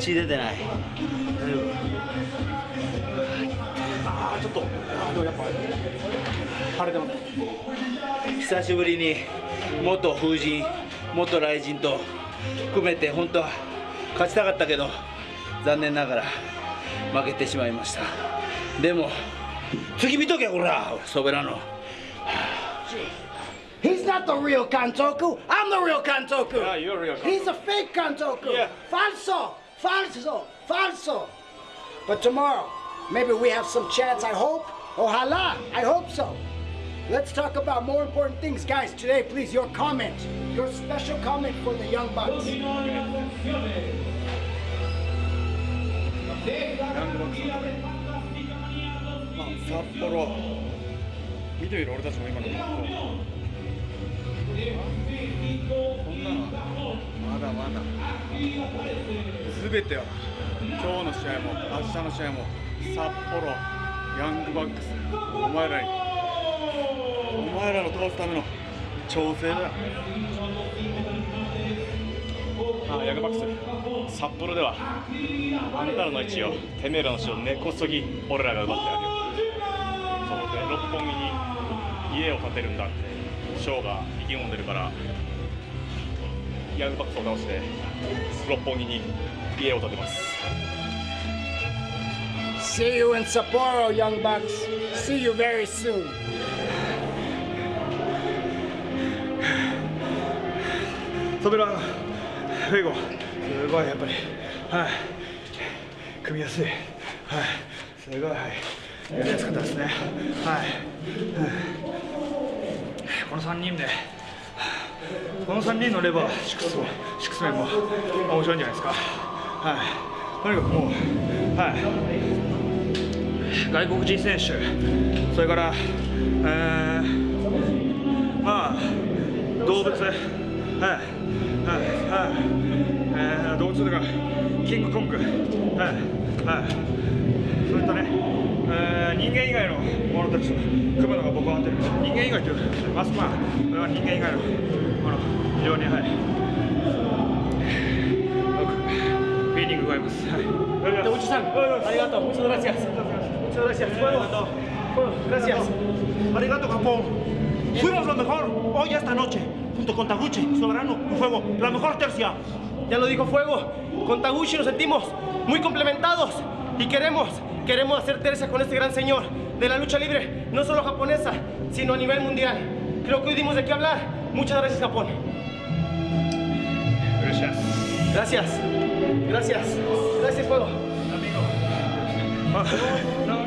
血出てない。大丈夫あーちょっとあでもやっぱ腫れてます久しぶりに元風神元雷神と含めて本当は勝ちたかったけど残念ながら負けてしまいました。でも次見とけこらソベラノ He's not the real Kantoku. I'm the real Kantoku. Yeah, you're real Kantoku. He's a fake Kantoku. Yeah. Falso, falso, falso. But tomorrow, maybe we have some chance. I hope. Oh, Ojalá. I hope so. Let's talk about more important things, guys. Today, please, your comment, your special comment for the Young Bucks. まんなのまだまだ。全ては今日の試合も明日の試合も札幌ヤングバックスお前らにお前らの倒すための調整だ。あヤングバックス札幌ではあんたらの位置をてめえらの死を根こそぎ俺らが奪ってあるよそうで六本木に家を建てるんだ。ってショーが意気込んでるからヤングバックスを倒して六本木に家を建てます。See you in Sapporo, Young Bucks. See you very soon. ソベランフェイゴすごいやっぱり。はい。組みやすい。はい。すごい。はいやりやすかったですね。はい、この3人でこの3人のレバーシックスシックスメンも面白いんじゃないですか。はい。とにかくもうはい。外国人選手それからえー、まあ動物はい。はい。はい。えー、動物とかキングコング。はい。はい、人間以外のものたちと組むのが僕は合ってる人間以外というマスクマンこれは人間以外のもの非常にはいよくフィーリングがありますはいでおじさん、ありがとう。Muchas gracias. Muchas gracias. Fuego. Fuego. Gracias. Arigato, Japón. Fuimos lo mejor hoy esta noche, junto con Taguchi, Soberano y Fuego. La mejor tercia. Ya lo dijo Fuego. Con Taguchi nos sentimos muy complementados y queremos, queremos hacer tercia con este gran señor de la lucha libre, no solo japonesa, sino a nivel mundial. Creo que hoy dimos de qué hablar. Muchas gracias, Japón. Gracias Gracias. Gracias. Gracias, Fuego. Ah